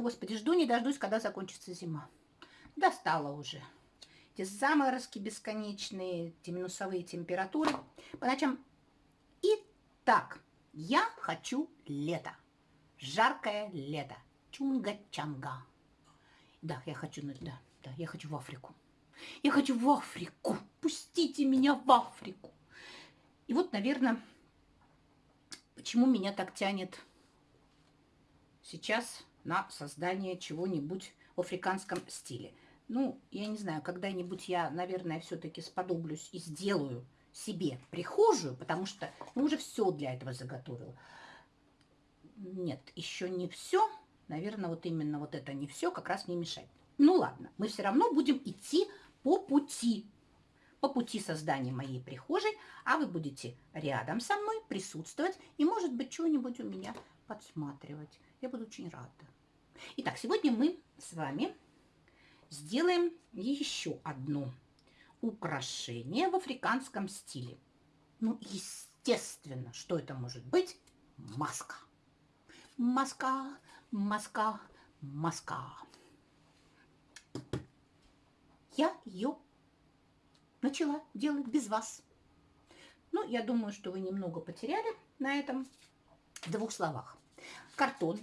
Господи, жду не дождусь, когда закончится зима. Достала уже. Эти заморозки бесконечные, эти минусовые температуры. По ночам. Итак, я хочу лето. Жаркое лето. Чунга-чанга. Да, я хочу, ну, да, да, я хочу в Африку. Я хочу в Африку. Пустите меня в Африку. И вот, наверное, почему меня так тянет сейчас на создание чего-нибудь в африканском стиле. Ну, я не знаю, когда-нибудь я, наверное, все-таки сподоблюсь и сделаю себе прихожую, потому что ну, уже все для этого заготовила. Нет, еще не все. Наверное, вот именно вот это не все как раз не мешает. Ну ладно, мы все равно будем идти по пути, по пути создания моей прихожей, а вы будете рядом со мной присутствовать и, может быть, что-нибудь у меня подсматривать. Я буду очень рада. Итак, сегодня мы с вами сделаем еще одно украшение в африканском стиле. Ну, естественно, что это может быть? Маска. Маска, маска, маска. Я ее начала делать без вас. Ну, я думаю, что вы немного потеряли на этом в двух словах. Картон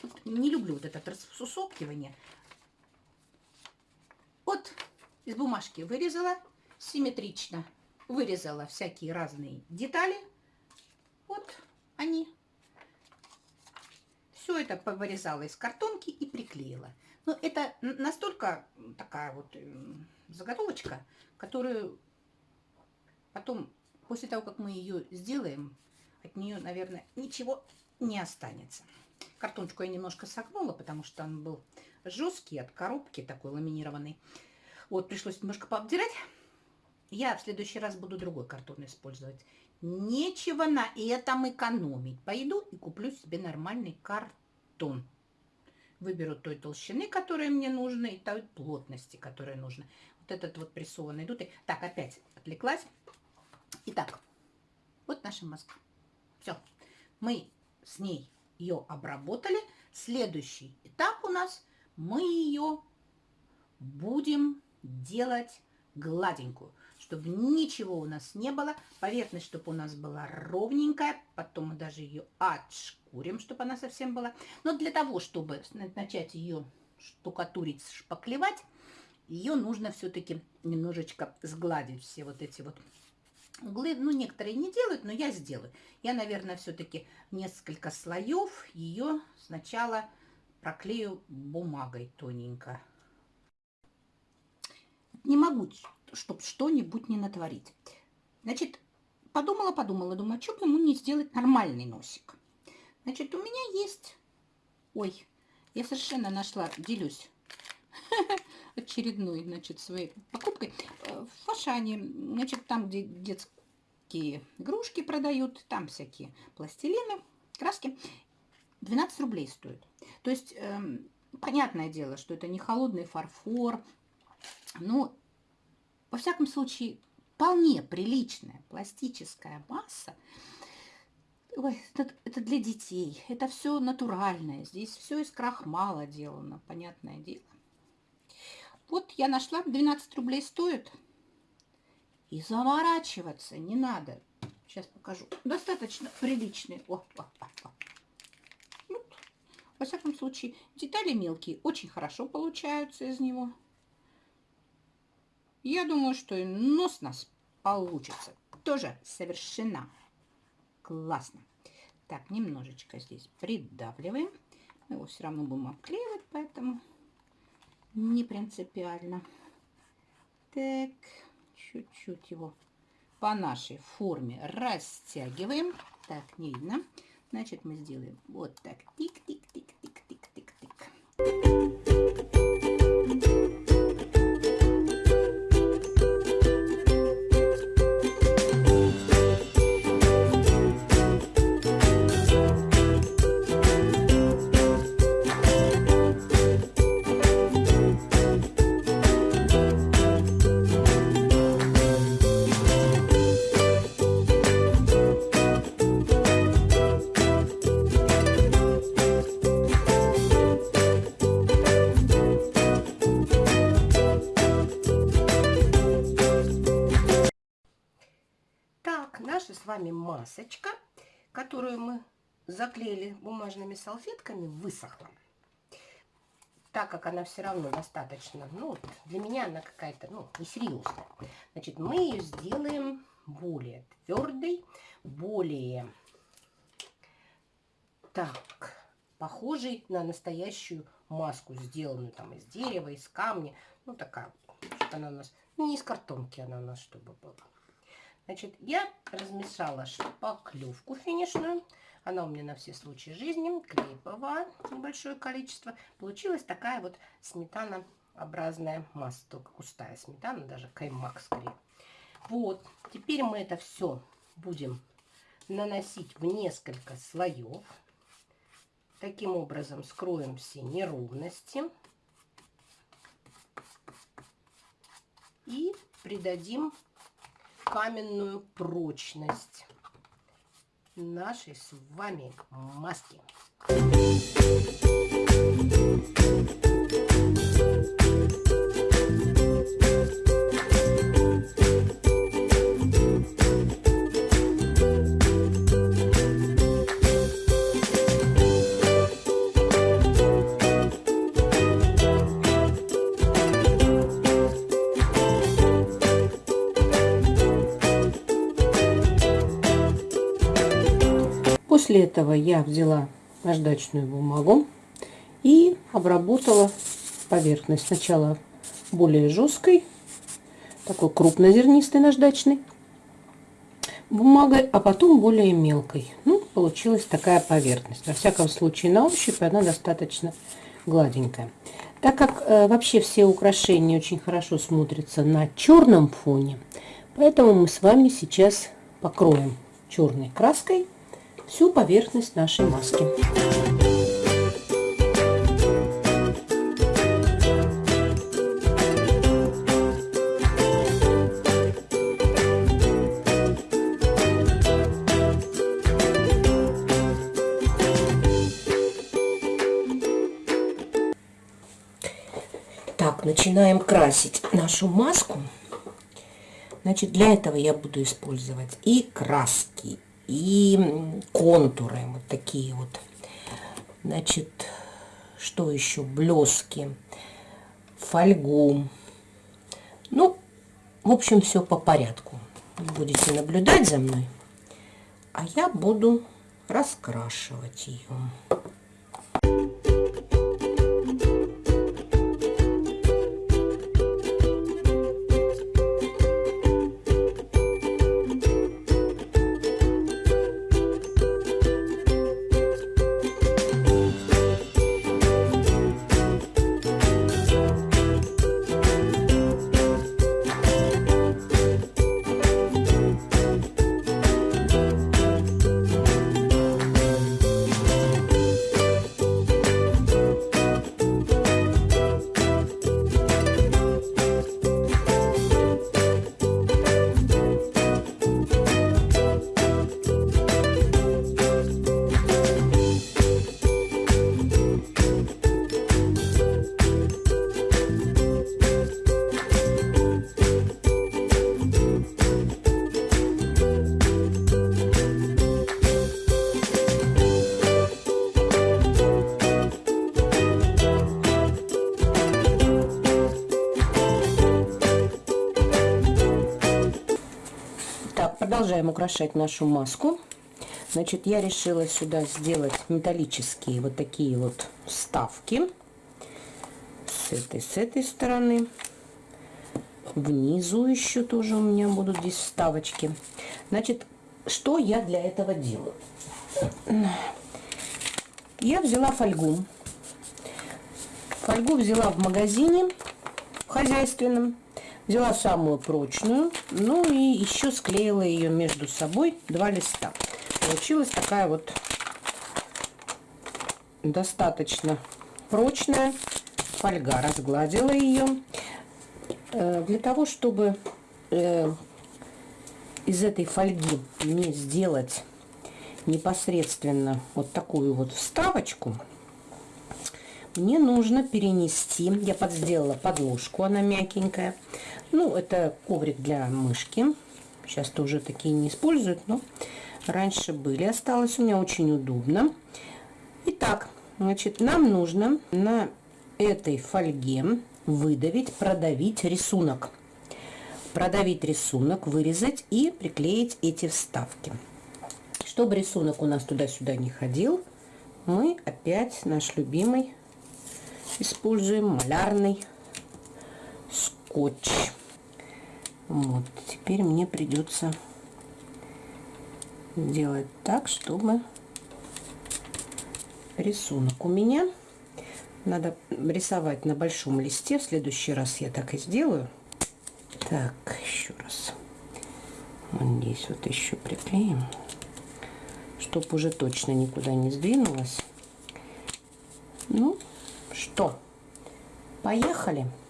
Тут не люблю вот это рассусопкивание. Вот из бумажки вырезала симметрично. Вырезала всякие разные детали. Вот они. Все это повырезала из картонки и приклеила. Но это настолько такая вот заготовочка, которую потом, после того, как мы ее сделаем, от нее, наверное, ничего не останется. Картончику я немножко согнула, потому что он был жесткий от коробки, такой ламинированный. Вот, пришлось немножко пообдирать. Я в следующий раз буду другой картон использовать. Нечего на этом экономить. Пойду и куплю себе нормальный картон. Выберу той толщины, которая мне нужна, и той плотности, которая нужна. Вот этот вот прессованный дутый. Так, опять отвлеклась. Итак, вот наша маска. Все. Мы с ней ее обработали. Следующий этап у нас, мы ее будем делать гладенькую, чтобы ничего у нас не было. Поверхность, чтобы у нас была ровненькая. Потом мы даже ее отшкурим, чтобы она совсем была. Но для того, чтобы начать ее штукатурить, шпаклевать, ее нужно все-таки немножечко сгладить все вот эти вот углы, ну, некоторые не делают, но я сделаю. Я, наверное, все-таки несколько слоев ее сначала проклею бумагой тоненько. Не могу, чтобы что-нибудь не натворить. Значит, подумала-подумала, думаю, а что бы ему не сделать нормальный носик. Значит, у меня есть... Ой, я совершенно нашла, делюсь очередной, значит, своей покупкой. Э, в Фашане, значит, там, где детские игрушки продают, там всякие пластилины, краски, 12 рублей стоит. То есть, э, понятное дело, что это не холодный фарфор, но, во всяком случае, вполне приличная пластическая масса. Ой, это, это для детей, это все натуральное, здесь все из крахмала делано, понятное дело. Вот я нашла, 12 рублей стоит. И заворачиваться не надо. Сейчас покажу. Достаточно приличный. О, о, о, о. Вот. Во всяком случае, детали мелкие очень хорошо получаются из него. Я думаю, что и нос у нас получится. Тоже совершенно классно. Так, немножечко здесь придавливаем. Мы его все равно будем обклеивать, поэтому не принципиально. Так, чуть-чуть его по нашей форме растягиваем. Так, не видно. Значит, мы сделаем вот так. Тик-тик-тик-тик-тик-тик-тик. Заклеили бумажными салфетками, высохла. Так как она все равно достаточно, ну, для меня она какая-то, ну, несерьезная. Значит, мы ее сделаем более твердой, более, так, похожей на настоящую маску, сделанную там из дерева, из камня. Ну, такая, что она у нас, ну, не из картонки она у нас, чтобы была. Значит, я размешала шпаклевку финишную. Она у меня на все случаи жизни. Клей ПВА небольшое количество. Получилась такая вот сметанообразная масса. Только густая сметана, даже каймак скорее. Вот. Теперь мы это все будем наносить в несколько слоев. Таким образом скроем все неровности. И придадим каменную прочность нашей с вами маски. После этого я взяла наждачную бумагу и обработала поверхность. Сначала более жесткой, такой крупнозернистой наждачной бумагой, а потом более мелкой. Ну, получилась такая поверхность. Во всяком случае, на ощупь она достаточно гладенькая. Так как э, вообще все украшения очень хорошо смотрятся на черном фоне, поэтому мы с вами сейчас покроем черной краской всю поверхность нашей маски. Так, начинаем красить нашу маску. Значит, для этого я буду использовать и краски, и контуры вот такие вот. Значит, что еще? Блески, фольгу. Ну, в общем, все по порядку. Будете наблюдать за мной, а я буду раскрашивать ее. Украшать нашу маску. Значит, я решила сюда сделать металлические вот такие вот вставки. С этой, с этой стороны. Внизу еще тоже у меня будут здесь вставочки. Значит, что я для этого делаю? Я взяла фольгу. Фольгу взяла в магазине хозяйственном. Взяла самую прочную, ну и еще склеила ее между собой два листа. Получилась такая вот достаточно прочная фольга. Разгладила ее. Э, для того, чтобы э, из этой фольги мне сделать непосредственно вот такую вот вставочку, мне нужно перенести, я подсделала подложку, она мягенькая. Ну, это коврик для мышки. Сейчас-то уже такие не используют, но раньше были. Осталось у меня очень удобно. Итак, значит, нам нужно на этой фольге выдавить, продавить рисунок. Продавить рисунок, вырезать и приклеить эти вставки. Чтобы рисунок у нас туда-сюда не ходил, мы опять наш любимый используем малярный скотч. Вот, теперь мне придется сделать так, чтобы рисунок у меня надо рисовать на большом листе. В следующий раз я так и сделаю. Так, еще раз. Вот здесь вот еще приклеим, чтобы уже точно никуда не сдвинулось. Ну, что, поехали. Так,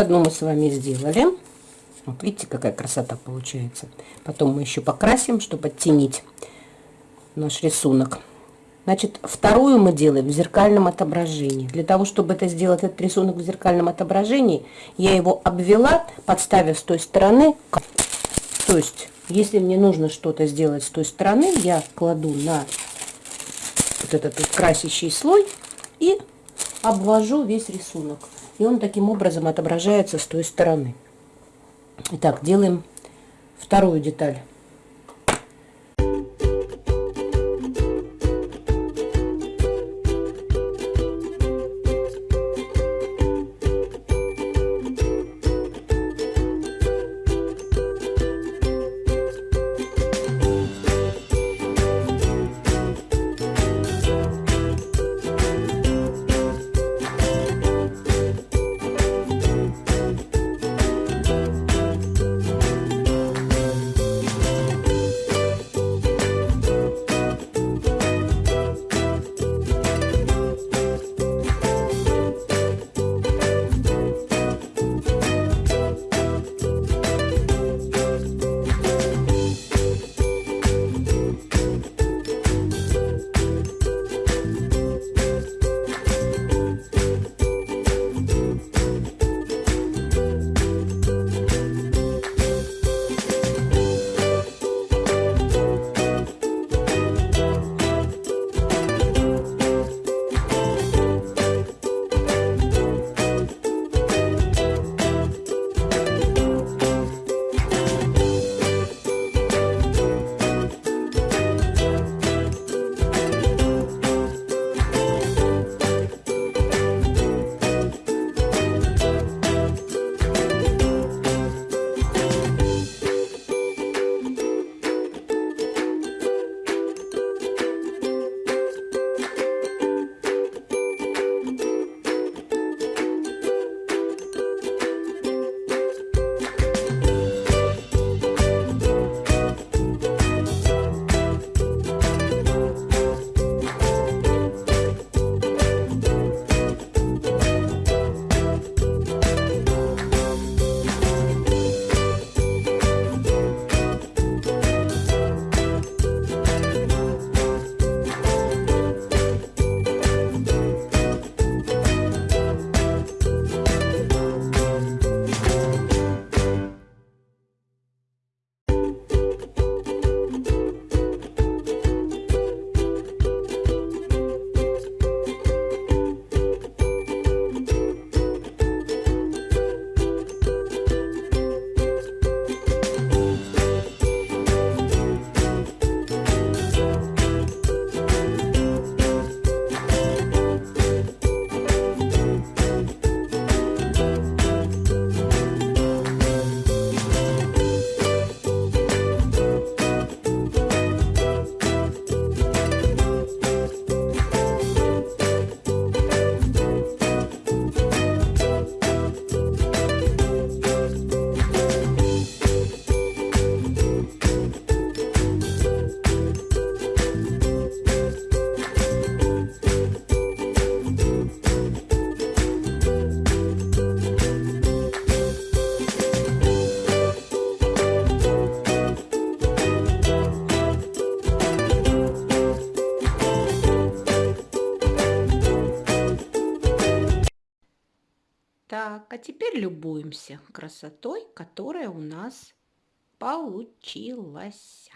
одну мы с вами сделали. Вот видите, какая красота получается. Потом мы еще покрасим, чтобы оттенить наш рисунок. Значит, вторую мы делаем в зеркальном отображении. Для того, чтобы это сделать, этот рисунок в зеркальном отображении, я его обвела, подставив с той стороны. То есть, если мне нужно что-то сделать с той стороны, я кладу на вот этот вот красящий слой и обвожу весь рисунок и он таким образом отображается с той стороны. Итак, делаем вторую деталь. Любуемся красотой, которая у нас получилась.